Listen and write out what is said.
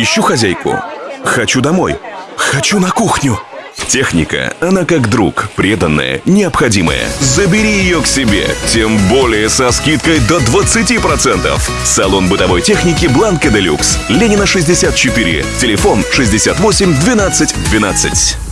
Ищу хозяйку. Хочу домой. Хочу на кухню. Техника, она как друг, преданная, необходимая. Забери ее к себе, тем более со скидкой до 20%. Салон бытовой техники Бланка Делюкс. Ленина 64. Телефон 68 12 12.